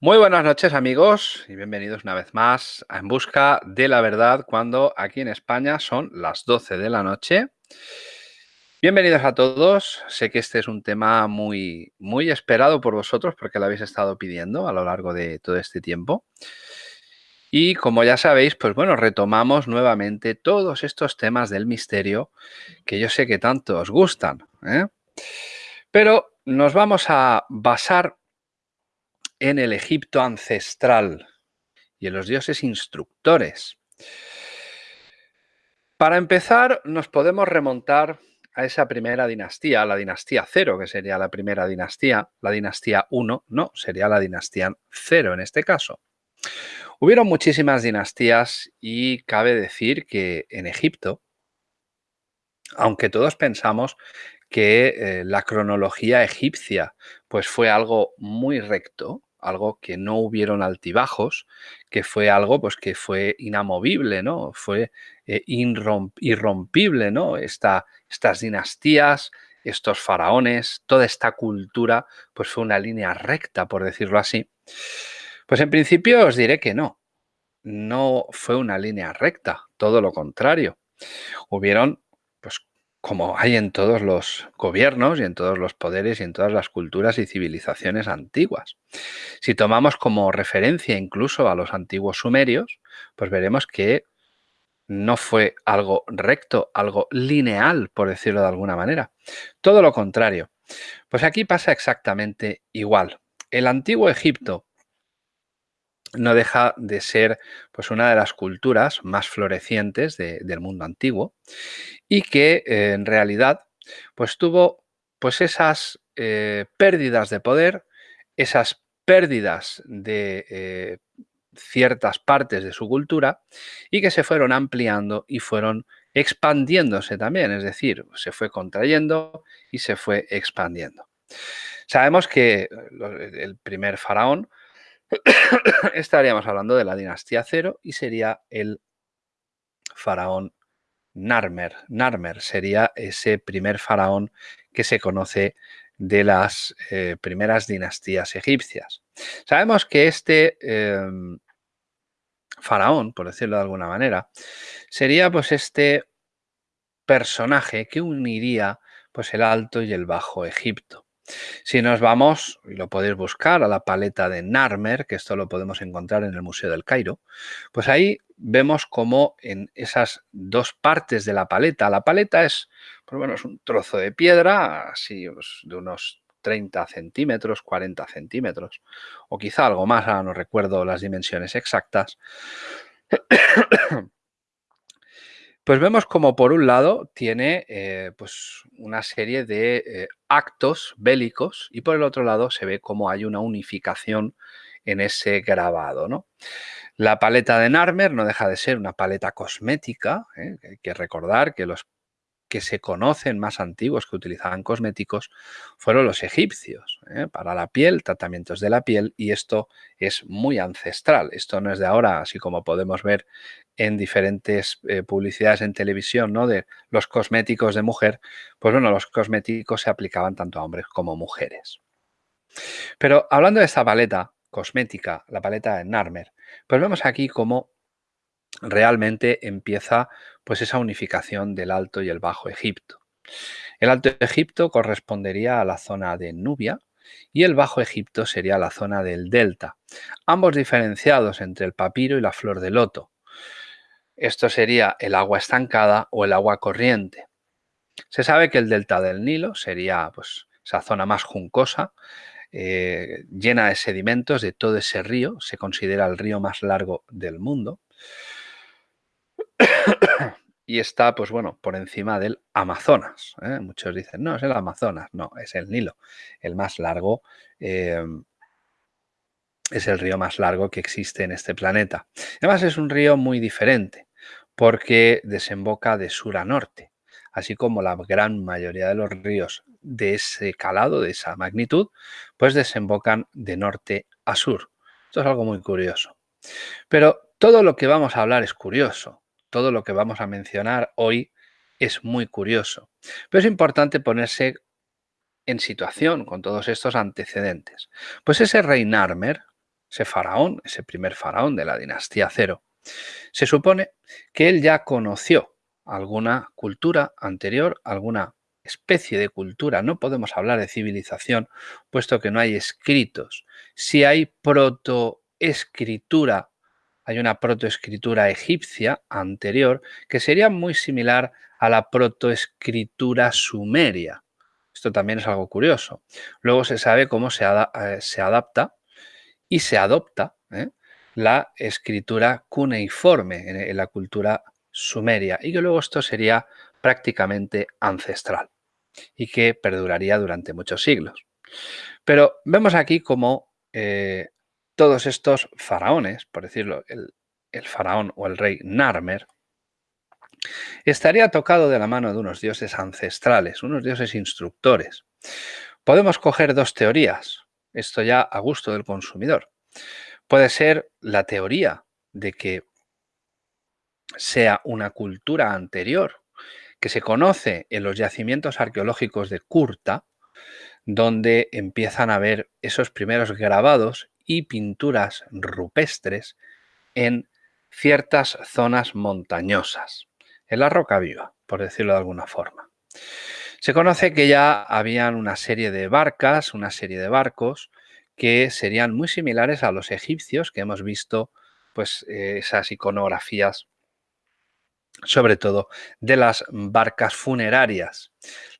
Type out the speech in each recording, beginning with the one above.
Muy buenas noches amigos y bienvenidos una vez más a En Busca de la Verdad cuando aquí en España son las 12 de la noche. Bienvenidos a todos. Sé que este es un tema muy, muy esperado por vosotros porque lo habéis estado pidiendo a lo largo de todo este tiempo. Y como ya sabéis, pues bueno, retomamos nuevamente todos estos temas del misterio que yo sé que tanto os gustan. ¿eh? Pero nos vamos a basar en el Egipto ancestral y en los dioses instructores. Para empezar, nos podemos remontar a esa primera dinastía, la dinastía cero, que sería la primera dinastía, la dinastía 1, no, sería la dinastía cero en este caso. Hubieron muchísimas dinastías y cabe decir que en Egipto, aunque todos pensamos que eh, la cronología egipcia pues fue algo muy recto, algo que no hubieron altibajos, que fue algo pues que fue inamovible, ¿no? Fue eh, irrompible, ¿no? estas dinastías, estos faraones, toda esta cultura, pues fue una línea recta, por decirlo así. Pues en principio os diré que no, no fue una línea recta, todo lo contrario. Hubieron pues como hay en todos los gobiernos y en todos los poderes y en todas las culturas y civilizaciones antiguas. Si tomamos como referencia incluso a los antiguos sumerios, pues veremos que no fue algo recto, algo lineal, por decirlo de alguna manera. Todo lo contrario. Pues aquí pasa exactamente igual. El antiguo Egipto no deja de ser pues, una de las culturas más florecientes del mundo antiguo y que eh, en realidad pues, tuvo pues, esas eh, pérdidas de poder, esas pérdidas de eh, ciertas partes de su cultura y que se fueron ampliando y fueron expandiéndose también, es decir, se fue contrayendo y se fue expandiendo. Sabemos que el primer faraón estaríamos hablando de la dinastía cero y sería el faraón Narmer. Narmer sería ese primer faraón que se conoce de las eh, primeras dinastías egipcias. Sabemos que este em, faraón, por decirlo de alguna manera, sería pues este personaje que uniría pues el Alto y el Bajo Egipto. Si nos vamos, y lo podéis buscar, a la paleta de Narmer, que esto lo podemos encontrar en el Museo del Cairo, pues ahí vemos como en esas dos partes de la paleta, la paleta es, por lo menos, un trozo de piedra, así pues, de unos 30 centímetros, 40 centímetros, o quizá algo más, ahora no recuerdo las dimensiones exactas, pues vemos como por un lado tiene eh, pues una serie de eh, actos bélicos y por el otro lado se ve como hay una unificación en ese grabado. ¿no? La paleta de Narmer no deja de ser una paleta cosmética, ¿eh? hay que recordar que los que se conocen más antiguos que utilizaban cosméticos fueron los egipcios, para la piel, tratamientos de la piel, y esto es muy ancestral. Esto no es de ahora, así como podemos ver en diferentes eh, publicidades en televisión, ¿no? De los cosméticos de mujer, pues bueno, los cosméticos se aplicaban tanto a hombres como mujeres. Pero hablando de esta paleta cosmética, la paleta de Narmer, pues vemos aquí cómo realmente empieza pues esa unificación del Alto y el Bajo Egipto. El Alto Egipto correspondería a la zona de Nubia y el Bajo Egipto sería la zona del Delta, ambos diferenciados entre el papiro y la flor de loto. Esto sería el agua estancada o el agua corriente. Se sabe que el delta del Nilo sería pues, esa zona más juncosa, eh, llena de sedimentos de todo ese río. Se considera el río más largo del mundo. Y está, pues bueno, por encima del Amazonas. ¿eh? Muchos dicen, no, es el Amazonas. No, es el Nilo, el más largo. Eh, es el río más largo que existe en este planeta. Además es un río muy diferente porque desemboca de sur a norte, así como la gran mayoría de los ríos de ese calado, de esa magnitud, pues desembocan de norte a sur. Esto es algo muy curioso. Pero todo lo que vamos a hablar es curioso, todo lo que vamos a mencionar hoy es muy curioso. Pero es importante ponerse en situación con todos estos antecedentes? Pues ese rey Narmer, ese faraón, ese primer faraón de la dinastía cero, se supone que él ya conoció alguna cultura anterior, alguna especie de cultura. No podemos hablar de civilización puesto que no hay escritos. Si hay protoescritura, hay una protoescritura egipcia anterior que sería muy similar a la protoescritura sumeria. Esto también es algo curioso. Luego se sabe cómo se, eh, adapta y se adopta ¿eh? la escritura cuneiforme en la cultura sumeria y que luego esto sería prácticamente ancestral y que perduraría durante muchos siglos. Pero vemos aquí como eh, todos estos faraones, por decirlo, el, faraón o el rey Narmer, estaría tocado de la mano de unos dioses ancestrales, unos dioses instructores. Podemos coger dos teorías, esto ya a gusto del consumidor. Puede ser la teoría de que sea una cultura anterior que se conoce en los yacimientos arqueológicos de Kurta, donde empiezan a ver esos primeros grabados y pinturas rupestres en ciertas zonas montañosas, en la roca viva, por decirlo de alguna forma. Se conoce que ya habían una serie de barcas, una serie de barcos que serían muy similares a los egipcios que hemos visto, pues eh, esas iconografías sobre todo de las barcas funerarias.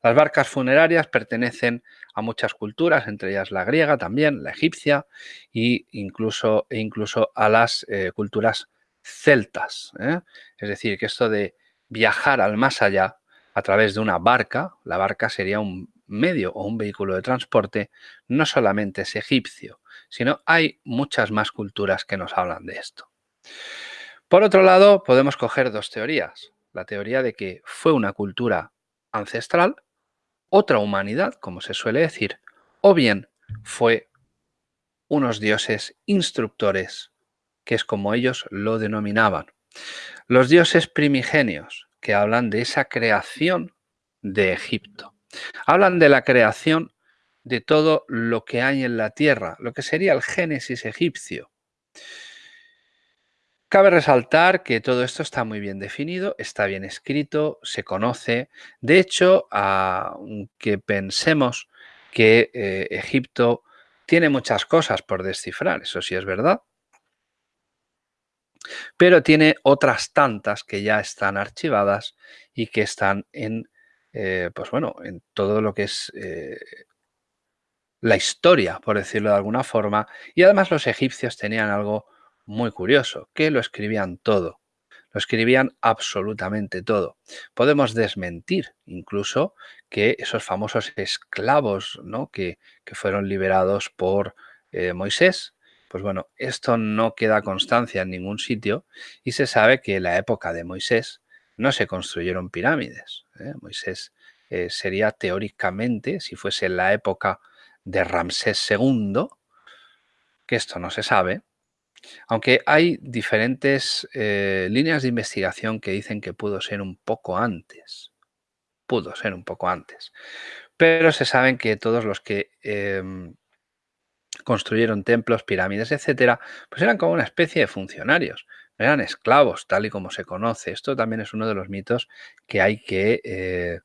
Las barcas funerarias pertenecen a muchas culturas, entre ellas la griega también, la egipcia e incluso, incluso a las eh, culturas celtas. ¿eh? Es decir, que esto de viajar al más allá a través de una barca, la barca sería un medio o un vehículo de transporte, no solamente es egipcio, sino hay muchas más culturas que nos hablan de esto. Por otro lado, podemos coger dos teorías. La teoría de que fue una cultura ancestral, otra humanidad, como se suele decir, o bien fue unos dioses instructores, que es como ellos lo denominaban. Los dioses primigenios, que hablan de esa creación de Egipto. Hablan de la creación de todo lo que hay en la tierra, lo que sería el Génesis egipcio. Cabe resaltar que todo esto está muy bien definido, está bien escrito, se conoce. De hecho, aunque pensemos que eh, Egipto tiene muchas cosas por descifrar, eso sí es verdad, pero tiene otras tantas que ya están archivadas y que están en, eh, pues bueno, en todo lo que es eh, la historia, por decirlo de alguna forma, y además los egipcios tenían algo muy curioso, que lo escribían todo. Lo escribían absolutamente todo. Podemos desmentir incluso que esos famosos esclavos ¿no? que, fueron liberados por eh, Moisés, pues bueno, esto no queda constancia en ningún sitio y se sabe que en la época de Moisés no se construyeron pirámides. ¿eh? Moisés eh, sería teóricamente, si fuese la época de Ramsés II, que esto no se sabe, aunque hay diferentes eh, líneas de investigación que dicen que pudo ser un poco antes. Pudo ser un poco antes. Pero se saben que todos los que em, construyeron templos, pirámides, etcétera, pues eran como una especie de funcionarios. Eran esclavos, tal y como se conoce. Esto también es uno de los mitos que hay que, eh,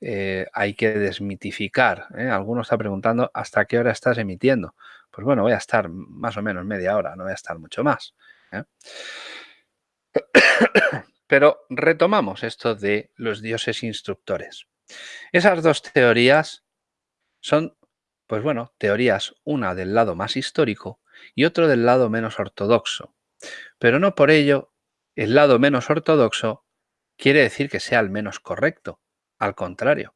eh, hay que desmitificar. Algunos está preguntando hasta qué hora estás emitiendo pues bueno, voy a estar más o menos media hora, no voy a estar mucho más. ¿eh? Pero retomamos esto de los dioses instructores. Esas dos teorías son, pues bueno, teorías, una del lado más histórico y otro del lado menos ortodoxo. Pero no por ello el lado menos ortodoxo quiere decir que sea el menos correcto. Al contrario,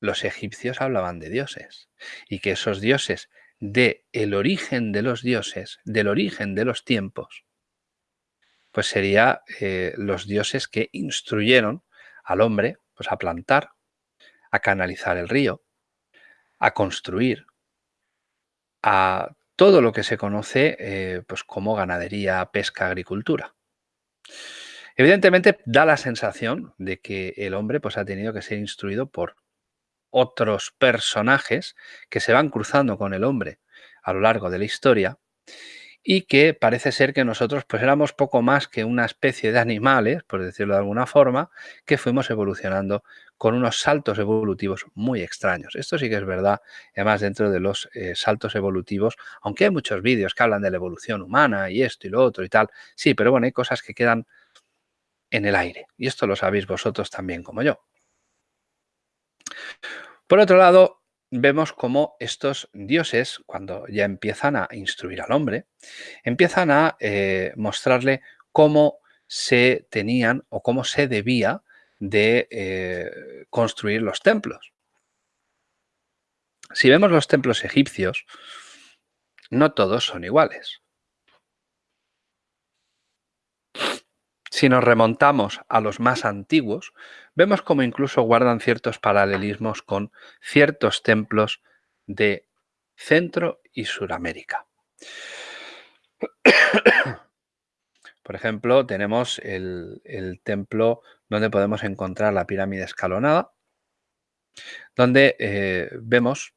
los egipcios hablaban de dioses y que esos dioses de el origen de los dioses, del origen de los tiempos, pues sería eh, los dioses que instruyeron al hombre pues, a plantar, a canalizar el río, a construir, a todo lo que se conoce eh, pues, como ganadería, pesca, agricultura. Evidentemente da la sensación de que el hombre pues, ha tenido que ser instruido por otros personajes que se van cruzando con el hombre a lo largo de la historia y que parece ser que nosotros pues éramos poco más que una especie de animales, por decirlo de alguna forma, que fuimos evolucionando con unos saltos evolutivos muy extraños. Esto sí que es verdad, además dentro de los eh, saltos evolutivos, aunque hay muchos vídeos que hablan de la evolución humana y esto y lo otro y tal, sí, pero bueno, hay cosas que quedan en el aire y esto lo sabéis vosotros también como yo. Por otro lado, vemos cómo estos dioses, cuando ya empiezan a instruir al hombre, empiezan a eh, mostrarle cómo se tenían o cómo se debía de eh, construir los templos. Si vemos los templos egipcios, no todos son iguales. Si nos remontamos a los más antiguos, vemos como incluso guardan ciertos paralelismos con ciertos templos de Centro y Suramérica. Por ejemplo, tenemos el, templo donde podemos encontrar la pirámide escalonada, donde eh, vemos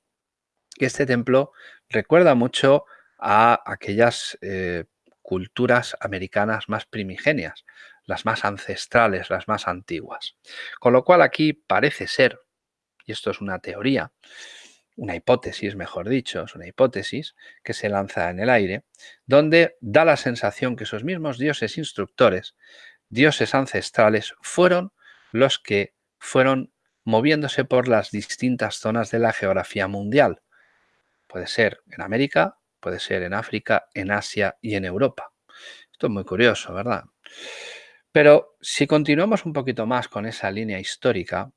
que este templo recuerda mucho a aquellas eh, culturas americanas más primigenias, las más ancestrales, las más antiguas. Con lo cual aquí parece ser, y esto es una teoría, una hipótesis, mejor dicho, es una hipótesis que se lanza en el aire, donde da la sensación que esos mismos dioses instructores, dioses ancestrales, fueron los que fueron moviéndose por las distintas zonas de la geografía mundial. Puede ser en América, puede ser en África, en Asia y en Europa. Esto es muy curioso, ¿verdad? Pero si continuamos un poquito más con esa línea histórica,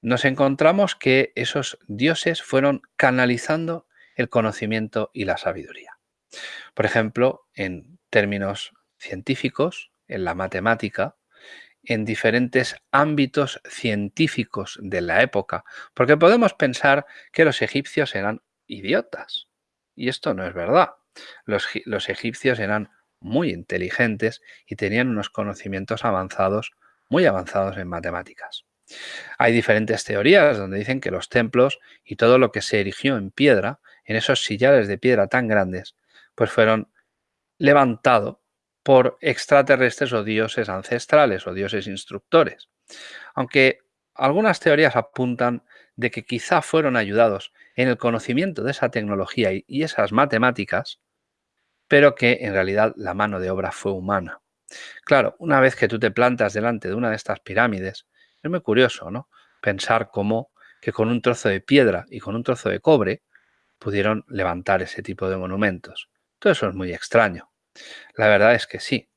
nos encontramos que esos dioses fueron canalizando el conocimiento y la sabiduría. Por ejemplo, en términos científicos, en la matemática, en diferentes ámbitos científicos de la época, porque podemos pensar que los egipcios eran idiotas, y esto no es verdad. Los, los egipcios eran muy inteligentes y tenían unos conocimientos avanzados, muy avanzados en matemáticas. Hay diferentes teorías donde dicen que los templos y todo lo que se erigió en piedra, en esos sillares de piedra tan grandes, pues fueron levantados por extraterrestres o dioses ancestrales o dioses instructores. Aunque algunas teorías apuntan de que quizá fueron ayudados en el conocimiento de esa tecnología y esas matemáticas pero que en realidad la mano de obra fue humana. Claro, una vez que tú te plantas delante de una de estas pirámides, es muy curioso, ¿no? Pensar cómo que con un trozo de piedra y con un trozo de cobre pudieron levantar ese tipo de monumentos. Todo eso es muy extraño. La verdad es que sí.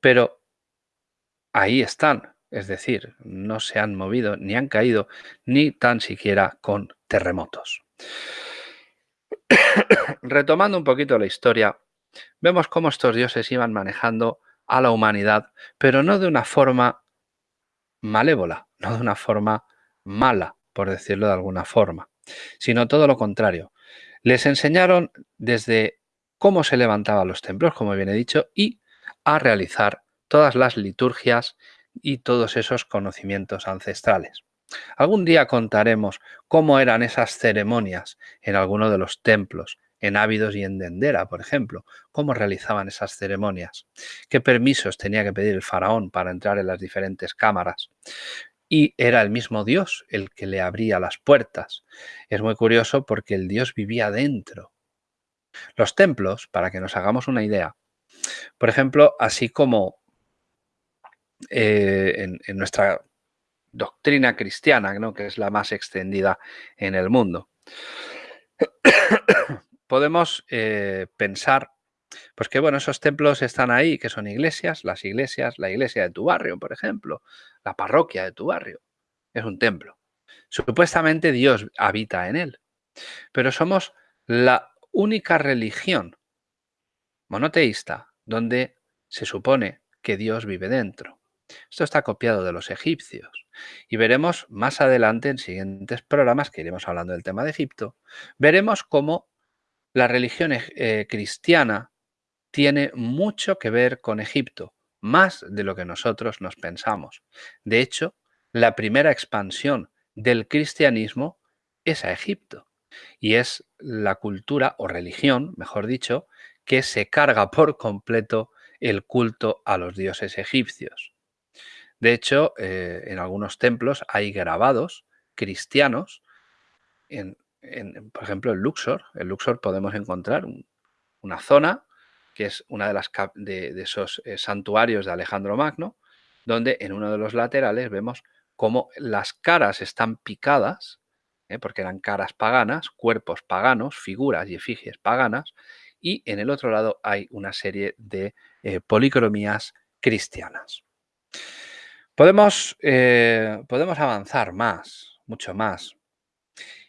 Pero ahí están. Es decir, no se han movido ni han caído ni tan siquiera con terremotos. Retomando un poquito la historia, vemos cómo estos dioses iban manejando a la humanidad, pero no de una forma malévola, no de una forma mala, por decirlo de alguna forma, sino todo lo contrario. Les enseñaron desde cómo se levantaban los templos, como bien he dicho, y a realizar todas las liturgias y todos esos conocimientos ancestrales. Algún día contaremos cómo eran esas ceremonias en alguno de los templos, en Ávidos y en Dendera, por ejemplo, cómo realizaban esas ceremonias, qué permisos tenía que pedir el faraón para entrar en las diferentes cámaras. Y era el mismo Dios el que le abría las puertas. Es muy curioso porque el Dios vivía dentro. Los templos, para que nos hagamos una idea, por ejemplo, así como eh, en, nuestra doctrina cristiana, que es la más extendida en el mundo podemos eh, pensar pues que bueno, esos templos están ahí, que son iglesias, las iglesias, la iglesia de tu barrio, por ejemplo, la parroquia de tu barrio, es un templo. Supuestamente Dios habita en él, pero somos la única religión monoteísta donde se supone que Dios vive dentro. Esto está copiado de los egipcios y veremos más adelante en siguientes programas que iremos hablando del tema de Egipto, veremos cómo la religión eh, cristiana tiene mucho que ver con Egipto, más de lo que nosotros nos pensamos. De hecho, la primera expansión del cristianismo es a Egipto. Y es la cultura o religión, mejor dicho, que se carga por completo el culto a los dioses egipcios. De hecho, eh, en algunos templos hay grabados cristianos, en, por ejemplo, en Luxor. En Luxor podemos encontrar una zona que es una de, esos eh, santuarios de Alejandro Magno, donde en uno de los laterales vemos cómo las caras están picadas, ¿eh? porque eran caras paganas, cuerpos paganos, figuras y efigies paganas, y en el otro lado hay una serie de eh, policromías cristianas. Podemos, podemos avanzar más, mucho más.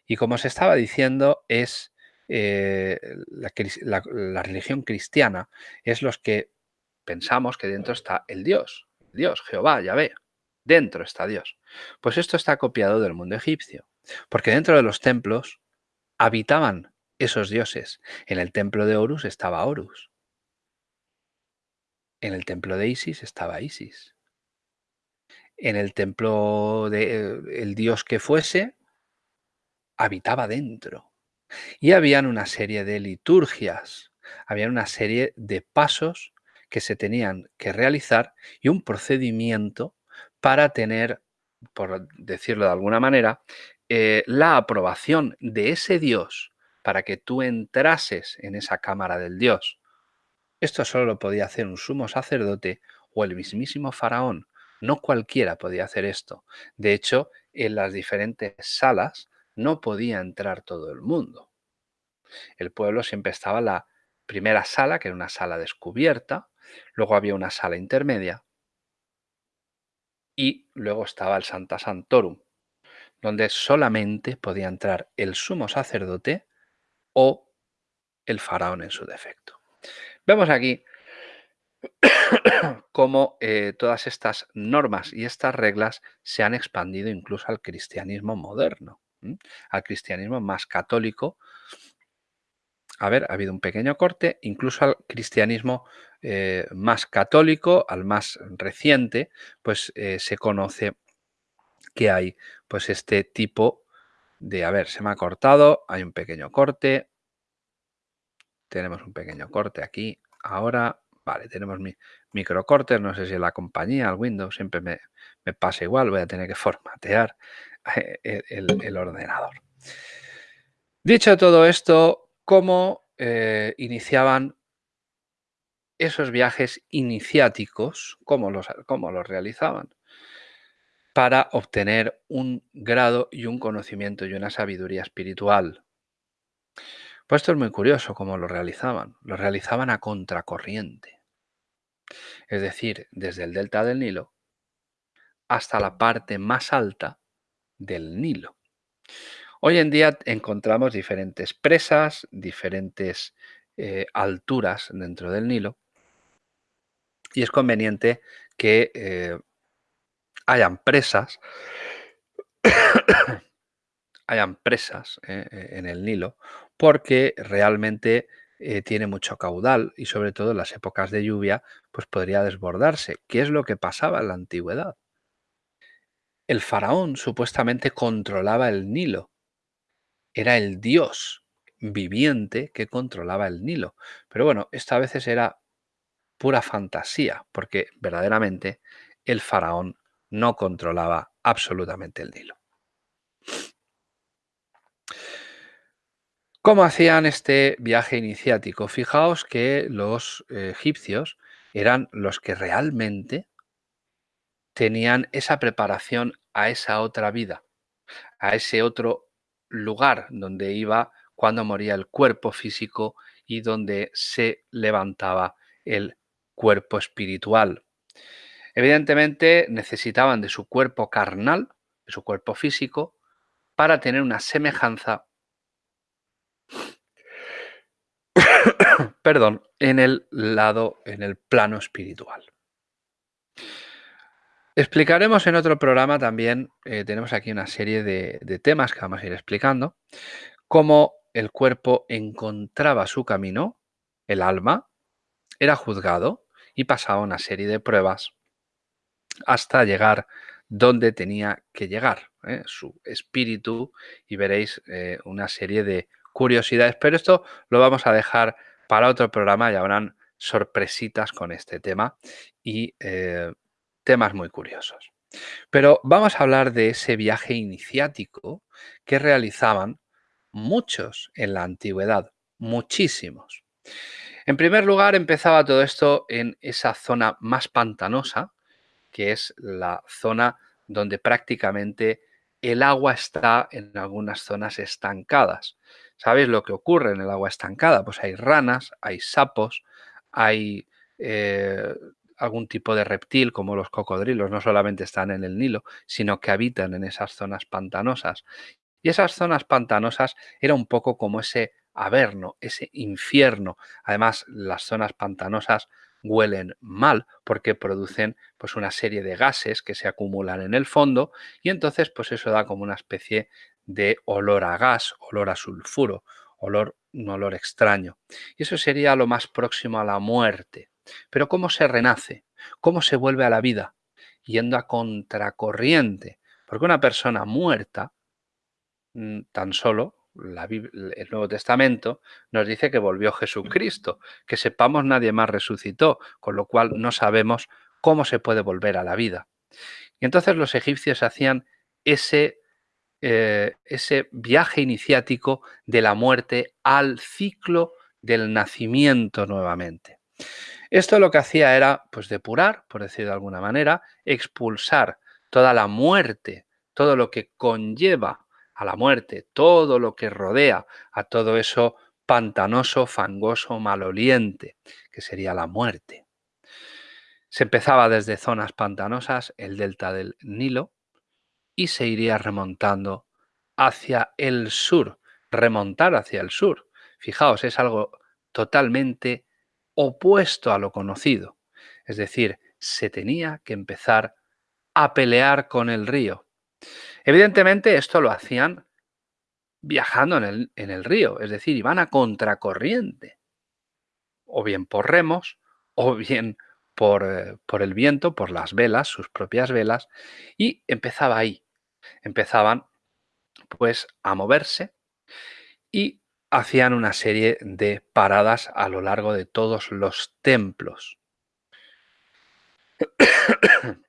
Y como se estaba diciendo, es eh, la, religión cristiana es los que pensamos que dentro está el Dios, Dios, Jehová, Yahvé, dentro está Dios. Pues esto está copiado del mundo egipcio, porque dentro de los templos habitaban esos dioses. En el templo de Horus estaba Horus. En el templo de Isis estaba Isis. En el templo del el dios que fuese, habitaba dentro. Y habían una serie de liturgias, había una serie de pasos que se tenían que realizar y un procedimiento para tener, por decirlo de alguna manera, eh, la aprobación de ese Dios para que tú entrases en esa cámara del Dios. Esto solo lo podía hacer un sumo sacerdote o el mismísimo faraón. No cualquiera podía hacer esto. De hecho, en las diferentes salas no podía entrar todo el mundo. El pueblo siempre estaba la primera sala, que era una sala descubierta, luego había una sala intermedia y luego estaba el Santa Santorum, donde solamente podía entrar el sumo sacerdote o el faraón en su defecto. Vemos aquí cómo eh, todas estas normas y estas reglas se han expandido incluso al cristianismo moderno al cristianismo más católico. A ver, ha habido un pequeño corte, incluso al cristianismo eh, más católico, al más reciente, pues eh, se conoce que hay pues este tipo de, a ver, se me ha cortado, hay un pequeño corte, tenemos un pequeño corte aquí, ahora, vale, tenemos mi, microcortes, no sé si la compañía, el Windows, siempre me, me pasa igual, voy a tener que formatear el, ordenador. Dicho todo esto, ¿cómo eh, iniciaban esos viajes iniciáticos? ¿Cómo los, ¿Cómo los realizaban? Para obtener un grado y un conocimiento y una sabiduría espiritual. Pues esto es muy curioso cómo lo realizaban. Lo realizaban a contracorriente. Es decir, desde el delta del Nilo hasta la parte más alta del Nilo. Hoy en día encontramos diferentes presas, diferentes eh, alturas dentro del Nilo y es conveniente que eh, hayan presas, hayan presas eh, en el Nilo porque realmente tiene mucho caudal y sobre todo en las épocas de lluvia pues podría desbordarse. ¿Qué es lo que pasaba en la antigüedad? El faraón supuestamente controlaba el Nilo. Era el dios viviente que controlaba el Nilo. Pero bueno, esta a veces era pura fantasía, porque verdaderamente el faraón no controlaba absolutamente el Nilo. ¿Cómo hacían este viaje iniciático? Fijaos que los egipcios eran los que realmente tenían esa preparación a esa otra vida, a ese otro lugar donde iba cuando moría el cuerpo físico y donde se levantaba el cuerpo espiritual. Evidentemente necesitaban de su cuerpo carnal, de su cuerpo físico, para tener una semejanza, perdón, en el lado, en el plano espiritual. Explicaremos en otro programa también, eh, tenemos aquí una serie de, temas que vamos a ir explicando, cómo el cuerpo encontraba su camino, el alma, era juzgado y pasaba una serie de pruebas hasta llegar donde tenía que llegar, ¿eh? su espíritu y veréis eh, una serie de curiosidades. Pero esto lo vamos a dejar para otro programa y habrán sorpresitas con este tema y temas muy curiosos. Pero vamos a hablar de ese viaje iniciático que realizaban muchos en la antigüedad, muchísimos. En primer lugar, empezaba todo esto en esa zona más pantanosa, que es la zona donde prácticamente el agua está en algunas zonas estancadas. ¿Sabéis lo que ocurre en el agua estancada? Pues hay ranas, hay sapos, hay eh, algún tipo de reptil como los cocodrilos, no solamente están en el Nilo, sino que habitan en esas zonas pantanosas. Y esas zonas pantanosas era un poco como ese averno, ese infierno. Además, las zonas pantanosas huelen mal porque producen pues una serie de gases que se acumulan en el fondo y entonces pues eso da como una especie de olor a gas, olor a sulfuro, olor un olor extraño. Y eso sería lo más próximo a la muerte. Pero ¿cómo se renace? ¿Cómo se vuelve a la vida? Yendo a contracorriente. Porque una persona muerta, mm, tan solo, el Nuevo Testamento nos dice que volvió Jesucristo. Que sepamos nadie más resucitó, con lo cual no sabemos cómo se puede volver a la vida. Y entonces los egipcios hacían ese eh, ese viaje iniciático de la muerte al ciclo del nacimiento nuevamente. Esto lo que hacía era pues depurar, por decir de alguna manera, expulsar toda la muerte, todo lo que conlleva a la muerte, todo lo que rodea a todo eso pantanoso, fangoso, maloliente, que sería la muerte. Se empezaba desde zonas pantanosas, el delta del Nilo, y se iría remontando hacia el sur, remontar hacia el sur. Fijaos, es algo totalmente opuesto a lo conocido. Es decir, se tenía que empezar a pelear con el río. Evidentemente esto lo hacían viajando en el, río, es decir, iban a contracorriente, o bien por remos, o bien por, eh, por el viento, por las velas, sus propias velas, y empezaba ahí, empezaban pues a moverse y hacían una serie de paradas a lo largo de todos los templos.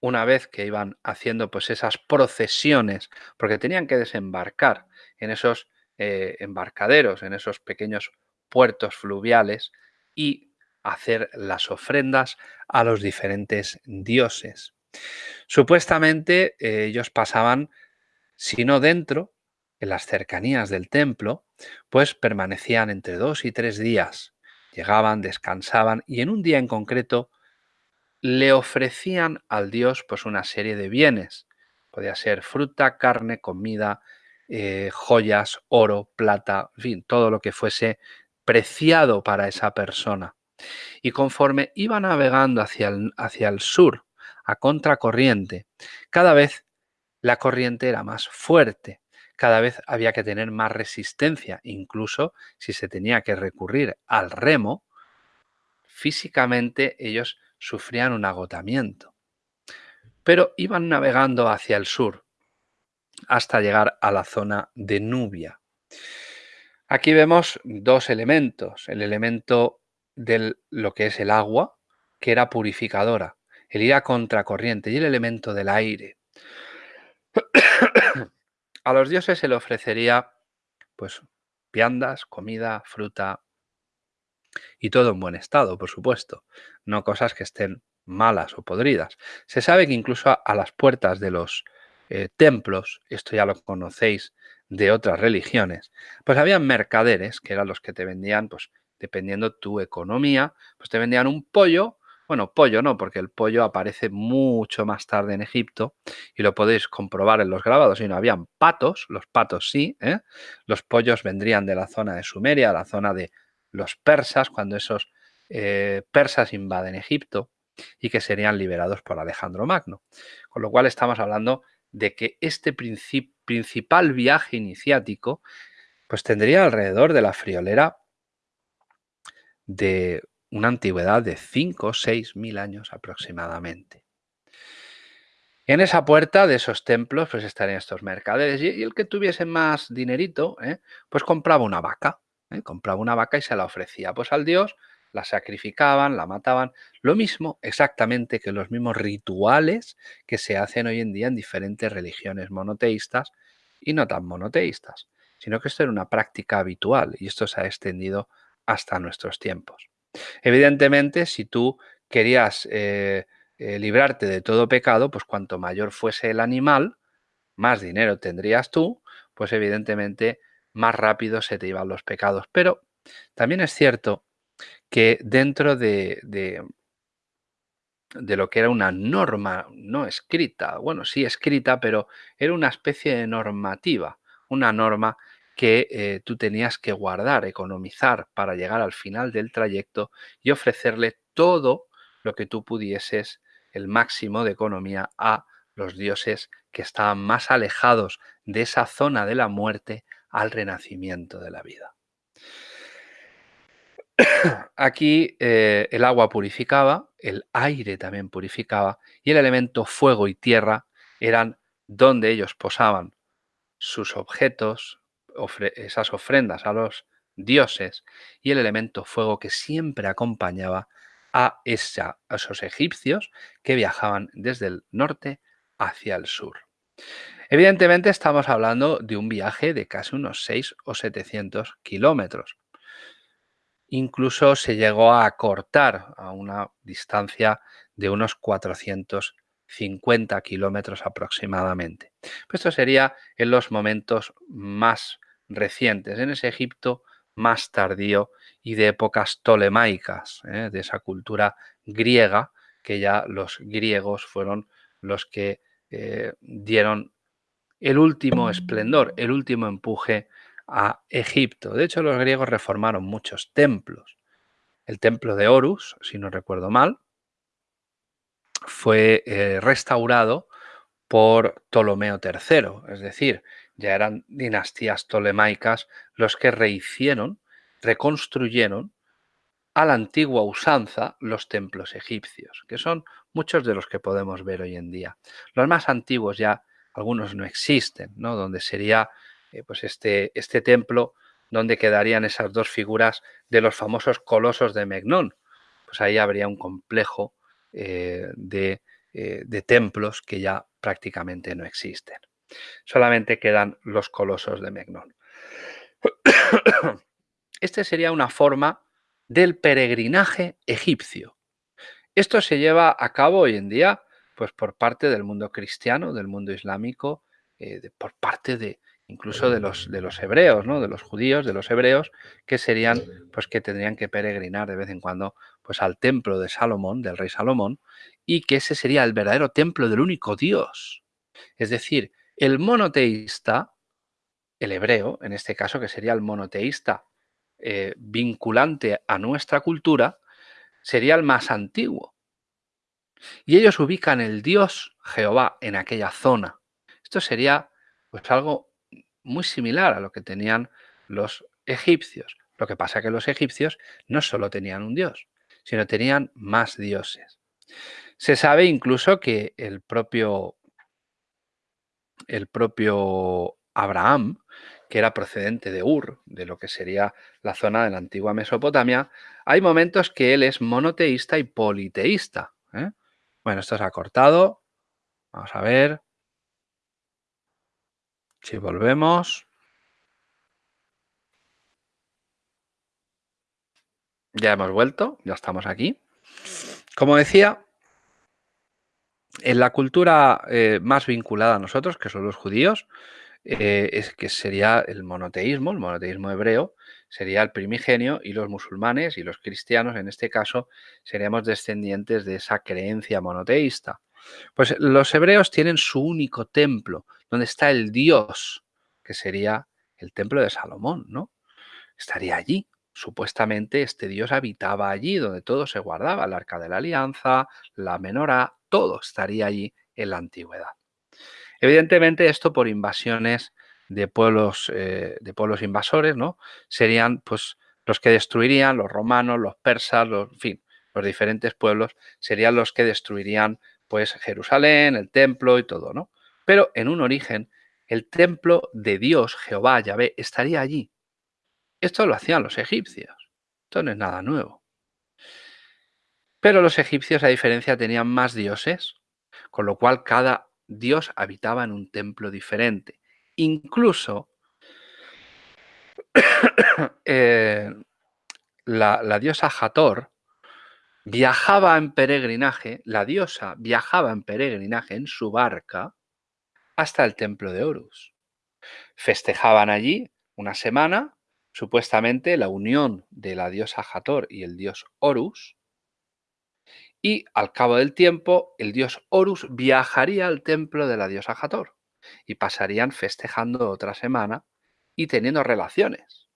Una vez que iban haciendo pues esas procesiones, porque tenían que desembarcar en esos eh, embarcaderos, en esos pequeños puertos fluviales y hacer las ofrendas a los diferentes dioses. Supuestamente eh, ellos pasaban, si no dentro, en las cercanías del templo, pues permanecían entre dos y tres días. Llegaban, descansaban y en un día en concreto le ofrecían al dios pues una serie de bienes. Podía ser fruta, carne, comida, eh, joyas, oro, plata, en fin, todo lo que fuese preciado para esa persona. Y conforme iba navegando hacia el, hacia el sur, a contracorriente, cada vez la corriente era más fuerte, cada vez había que tener más resistencia, incluso si se tenía que recurrir al remo, físicamente ellos sufrían un agotamiento. Pero iban navegando hacia el sur hasta llegar a la zona de Nubia. Aquí vemos dos elementos, el elemento de lo que es el agua, que era purificadora, el ir a contracorriente y el elemento del aire. A los dioses se le ofrecería pues viandas, comida, fruta y todo en buen estado, por supuesto, no cosas que estén malas o podridas. Se sabe que incluso a, las puertas de los eh, templos, esto ya lo conocéis de otras religiones, pues había mercaderes que eran los que te vendían, pues dependiendo tu economía, pues te vendían un pollo bueno, pollo no, porque el pollo aparece mucho más tarde en Egipto y lo podéis comprobar en los grabados. Y no habían patos, los patos sí, ¿eh? los pollos vendrían de la zona de Sumeria, la zona de los persas, cuando esos eh, persas invaden Egipto y que serían liberados por Alejandro Magno. Con lo cual estamos hablando de que este principal viaje iniciático pues tendría alrededor de la friolera de una antigüedad de 5 o 6 mil años aproximadamente. En esa puerta de esos templos pues estarían estos mercaderes y, el que tuviese más dinerito, ¿eh? pues compraba una vaca, ¿eh? compraba una vaca y se la ofrecía pues al dios, la sacrificaban, la mataban, lo mismo exactamente que los mismos rituales que se hacen hoy en día en diferentes religiones monoteístas y no tan monoteístas, sino que esto era una práctica habitual y esto se ha extendido hasta nuestros tiempos. Evidentemente, si tú querías eh, eh, librarte de todo pecado, pues cuanto mayor fuese el animal, más dinero tendrías tú, pues evidentemente más rápido se te iban los pecados. Pero también es cierto que dentro de, de, de, lo que era una norma no escrita, bueno, sí escrita, pero era una especie de normativa, una norma que eh, tú tenías que guardar, economizar para llegar al final del trayecto y ofrecerle todo lo que tú pudieses, el máximo de economía a los dioses que estaban más alejados de esa zona de la muerte al renacimiento de la vida. Aquí eh, el agua purificaba, el aire también purificaba y el elemento fuego y tierra eran donde ellos posaban sus objetos, esas ofrendas a los dioses y el elemento fuego que siempre acompañaba a, esa, a esos egipcios que viajaban desde el norte hacia el sur. Evidentemente estamos hablando de un viaje de casi unos 6 o 700 kilómetros. Incluso se llegó a cortar a una distancia de unos 450 kilómetros aproximadamente. esto sería en los momentos más recientes, en ese Egipto más tardío y de épocas tolemaicas, ¿eh? de esa cultura griega, que ya los griegos fueron los que eh, dieron el último esplendor, el último empuje a Egipto. De hecho, los griegos reformaron muchos templos. El templo de Horus, si no recuerdo mal, fue eh, restaurado por Ptolomeo III, es decir, ya eran dinastías tolemaicas los que rehicieron, reconstruyeron a la antigua usanza los templos egipcios, que son muchos de los que podemos ver hoy en día. Los más antiguos ya, algunos no existen, ¿no? donde sería eh, pues este, este templo donde quedarían esas dos figuras de los famosos colosos de Megnón. Pues ahí habría un complejo eh, de, eh, de templos que ya prácticamente no existen. Solamente quedan los colosos de Megnon. Este sería una forma del peregrinaje egipcio. Esto se lleva a cabo hoy en día pues, por parte del mundo cristiano, del mundo islámico, eh, por parte de incluso de los, de los hebreos, ¿no? de los judíos, de los hebreos, que serían, pues que tendrían que peregrinar de vez en cuando pues, al templo de Salomón, del rey Salomón, y que ese sería el verdadero templo del único Dios. Es decir, el monoteísta, el hebreo, en este caso, que sería el monoteísta eh, vinculante a nuestra cultura, sería el más antiguo. Y ellos ubican el Dios Jehová en aquella zona. Esto sería pues algo muy similar a lo que tenían los egipcios. Lo que pasa es que los egipcios no solo tenían un dios, sino tenían más dioses. Se sabe incluso que el propio el propio Abraham, que era procedente de Ur, de lo que sería la zona de la antigua Mesopotamia, hay momentos que él es monoteísta y politeísta. ¿eh? Bueno, esto se ha cortado. Vamos a ver. Si volvemos. Ya hemos vuelto, ya estamos aquí. Como decía, en la cultura eh, más vinculada a nosotros, que son los judíos, eh, es que sería el monoteísmo, el monoteísmo hebreo, sería el primigenio y los musulmanes y los cristianos, en este caso, seríamos descendientes de esa creencia monoteísta. Pues los hebreos tienen su único templo, donde está el Dios, que sería el templo de Salomón, ¿no? Estaría allí. Supuestamente este Dios habitaba allí, donde todo se guardaba, el arca de la alianza, la menorá, todo estaría allí en la antigüedad. Evidentemente esto por invasiones de pueblos, eh, de pueblos invasores, ¿no? Serían pues los que destruirían, los romanos, los persas, los, en fin, los diferentes pueblos serían los que destruirían pues Jerusalén, el templo y todo, ¿no? Pero en un origen, el templo de Dios, Jehová, Yahvé, estaría allí. Esto lo hacían los egipcios. Esto no es nada nuevo. Pero los egipcios, a diferencia, tenían más dioses, con lo cual cada dios habitaba en un templo diferente. Incluso eh, la, diosa Hathor viajaba en peregrinaje, la diosa viajaba en peregrinaje en su barca hasta el templo de Horus. Festejaban allí una semana, supuestamente la unión de la diosa Hathor y el dios Horus, y al cabo del tiempo el dios Horus viajaría al templo de la diosa Hathor y pasarían festejando otra semana y teniendo relaciones.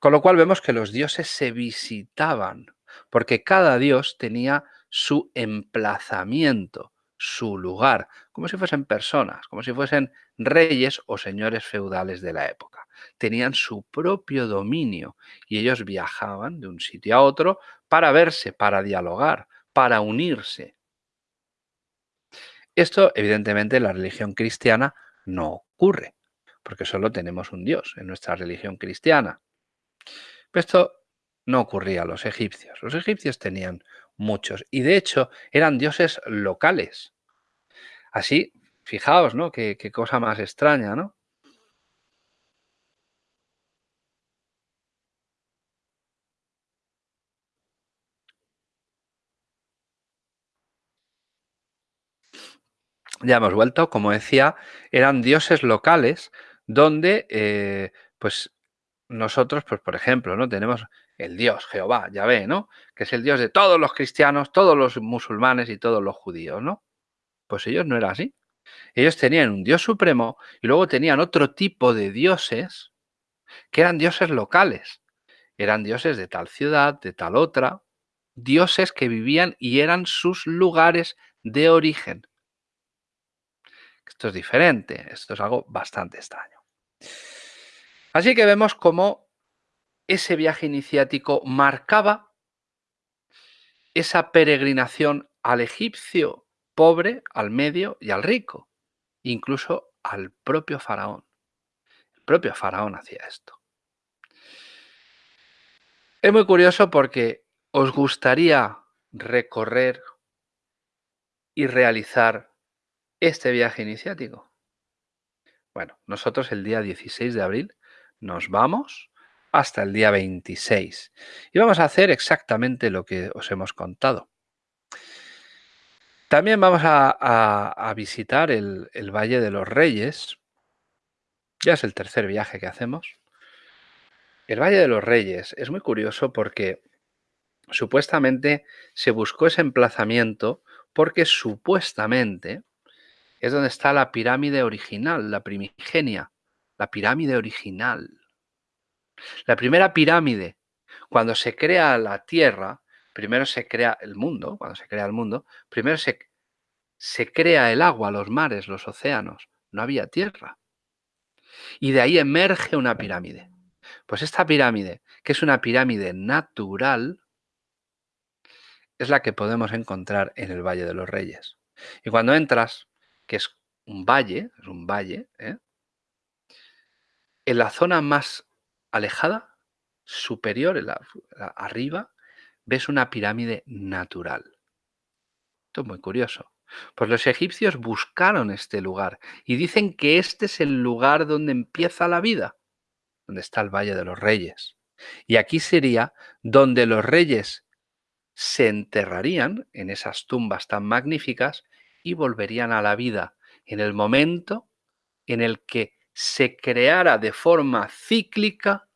Con lo cual vemos que los dioses se visitaban, porque cada dios tenía su emplazamiento, su lugar, como si fuesen personas, como si fuesen reyes o señores feudales de la época. Tenían su propio dominio y ellos viajaban de un sitio a otro para verse, para dialogar, para unirse. Esto, evidentemente, en la religión cristiana no ocurre, porque solo tenemos un Dios en nuestra religión cristiana. Pero esto no ocurría a los egipcios. Los egipcios tenían muchos y de hecho eran dioses locales. Así, fijaos, ¿no? Qué, cosa más extraña, ¿no? Ya hemos vuelto, como decía, eran dioses locales donde eh, pues nosotros, pues por ejemplo, ¿no? Tenemos el Dios, Jehová, Yahvé, ¿no? Que es el Dios de todos los cristianos, todos los musulmanes y todos los judíos, ¿no? Pues ellos no era así. Ellos tenían un Dios supremo y luego tenían otro tipo de dioses que eran dioses locales. Eran dioses de tal ciudad, de tal otra, dioses que vivían y eran sus lugares de origen. Esto es diferente, esto es algo bastante extraño. Así que vemos cómo ese viaje iniciático marcaba esa peregrinación al egipcio pobre, al medio y al rico, incluso al propio faraón. El propio faraón hacía esto. Es muy curioso porque os gustaría recorrer y realizar este viaje iniciático. Bueno, nosotros el día 16 de abril nos vamos hasta el día 26 y vamos a hacer exactamente lo que os hemos contado. También vamos a, visitar el, el Valle de los Reyes. Ya es el tercer viaje que hacemos. El Valle de los Reyes es muy curioso porque supuestamente se buscó ese emplazamiento porque supuestamente es donde está la pirámide original, la primigenia, la pirámide original. La primera pirámide, cuando se crea la Tierra, primero se crea el mundo, cuando se crea el mundo, primero se, se crea el agua, los mares, los océanos. No había tierra. Y de ahí emerge una pirámide. Pues esta pirámide, que es una pirámide natural, es la que podemos encontrar en el Valle de los Reyes. Y cuando entras, que es un valle, es un valle, ¿eh? en la zona más alejada, superior, arriba, ves una pirámide natural. Esto es muy curioso. Pues los egipcios buscaron este lugar y dicen que este es el lugar donde empieza la vida, donde está el Valle de los Reyes. Y aquí sería donde los reyes se enterrarían en esas tumbas tan magníficas y volverían a la vida en el momento en el que se creara de forma cíclica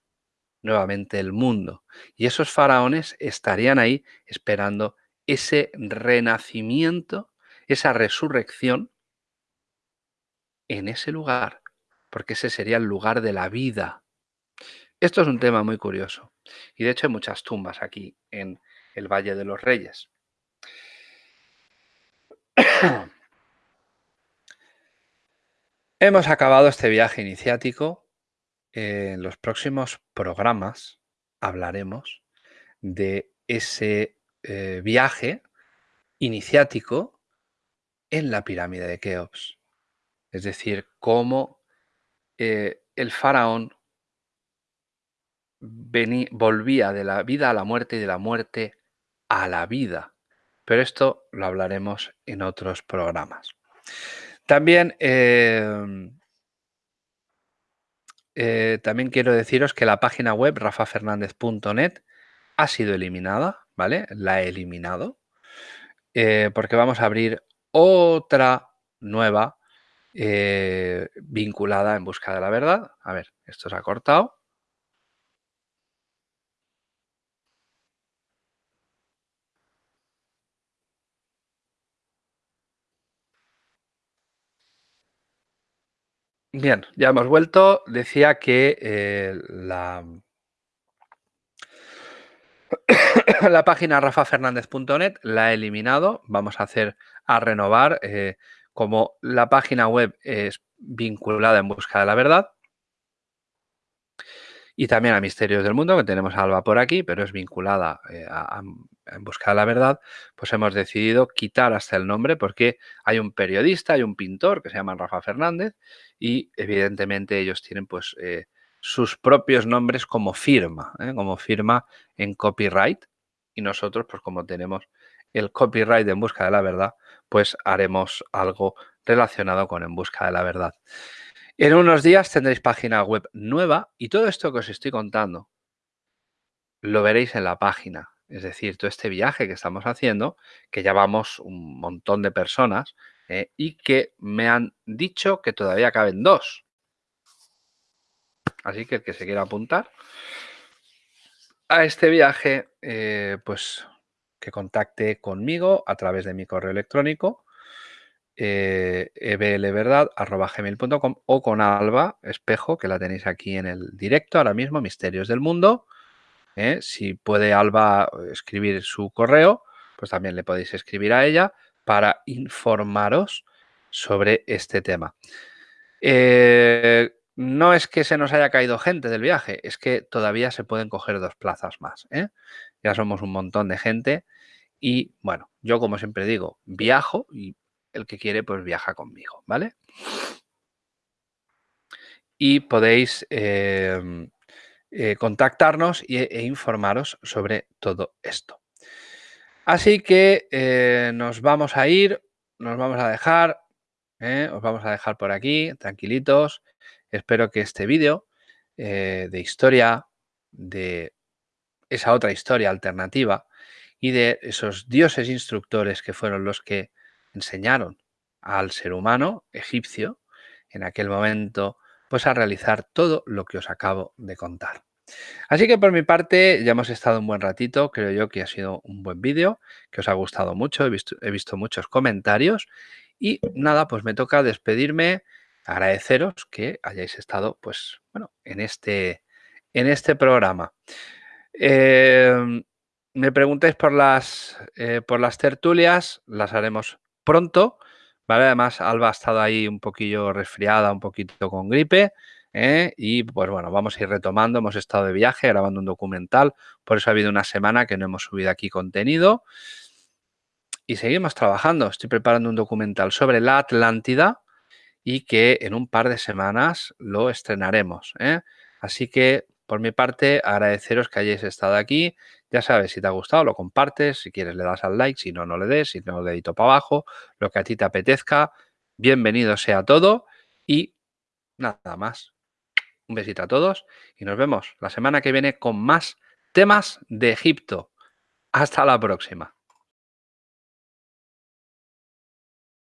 nuevamente el mundo. Y esos faraones estarían ahí esperando ese renacimiento, esa resurrección en ese lugar, porque ese sería el lugar de la vida. Esto es un tema muy curioso. Y de hecho hay muchas tumbas aquí en el Valle de los Reyes. Hemos acabado este viaje iniciático. En los próximos programas hablaremos de ese eh, viaje iniciático en la pirámide de Keops. Es decir, cómo eh, el faraón volvía de la vida a la muerte y de la muerte a la vida. Pero esto lo hablaremos en otros programas. También, em, eh, también quiero deciros que la página web rafafernandez.net ha sido eliminada, ¿vale? La he eliminado. Eh, porque vamos a abrir otra nueva eh, vinculada en busca de la verdad. A ver, esto se ha cortado. Bien, ya hemos vuelto. Decía que eh, la, la página rafafernandez.net la he eliminado. Vamos a hacer a renovar. Eh, como la página web es vinculada en busca de la verdad, y también a Misterios del Mundo, que tenemos a Alba por aquí, pero es vinculada eh, a, en busca de la verdad, pues hemos decidido quitar hasta el nombre porque hay un periodista, hay un pintor que se llama Rafa Fernández y evidentemente ellos tienen pues eh, sus propios nombres como firma, ¿eh? como firma en copyright y nosotros pues como tenemos el copyright de En Busca de la Verdad, pues haremos algo relacionado con En Busca de la Verdad. En unos días tendréis página web nueva y todo esto que os estoy contando lo veréis en la página. Es decir, todo este viaje que estamos haciendo, que ya vamos un montón de personas eh, y que me han dicho que todavía caben dos. Así que el que se quiera apuntar a este viaje, eh, pues que contacte conmigo a través de mi correo electrónico eh, eblverdad.gmail.com o con Alba Espejo, que la tenéis aquí en el directo ahora mismo, Misterios del Mundo. ¿eh? Si puede Alba escribir su correo, pues también le podéis escribir a ella para informaros sobre este tema. Eh, no es que se nos haya caído gente del viaje, es que todavía se pueden coger dos plazas más. ¿eh? Ya somos un montón de gente y bueno, yo como siempre digo, viajo y el que quiere, pues viaja conmigo, ¿vale? Y podéis em, eh, contactarnos e, informaros sobre todo esto. Así que eh, nos vamos a ir, nos vamos a dejar, ¿eh? os vamos a dejar por aquí, tranquilitos. Espero que este vídeo de historia, de esa otra historia alternativa y de esos dioses instructores que fueron los que enseñaron al ser humano egipcio en aquel momento pues a realizar todo lo que os acabo de contar. Así que por mi parte ya hemos estado un buen ratito, creo yo que ha sido un buen vídeo, que os ha gustado mucho, he visto, he visto muchos comentarios y nada, pues me toca despedirme, agradeceros que hayáis estado pues bueno, en este, en este programa. Em, me preguntáis por las, eh, por las tertulias, las haremos pronto. ¿vale? Además, Alba ha estado ahí un poquillo resfriada, un poquito con gripe. ¿eh? Y pues bueno, vamos a ir retomando. Hemos estado de viaje grabando un documental, por eso ha habido una semana que no hemos subido aquí contenido. Y seguimos trabajando. Estoy preparando un documental sobre la Atlántida y que en un par de semanas lo estrenaremos. ¿eh? Así que por mi parte, agradeceros que hayáis estado aquí. Ya sabes, si te ha gustado, lo compartes. Si quieres, le das al like. Si no, no le des. Si no, dedito para abajo. Lo que a ti te apetezca. Bienvenido sea todo. Y nada más. Un besito a todos. Y nos vemos la semana que viene con más temas de Egipto. Hasta la próxima.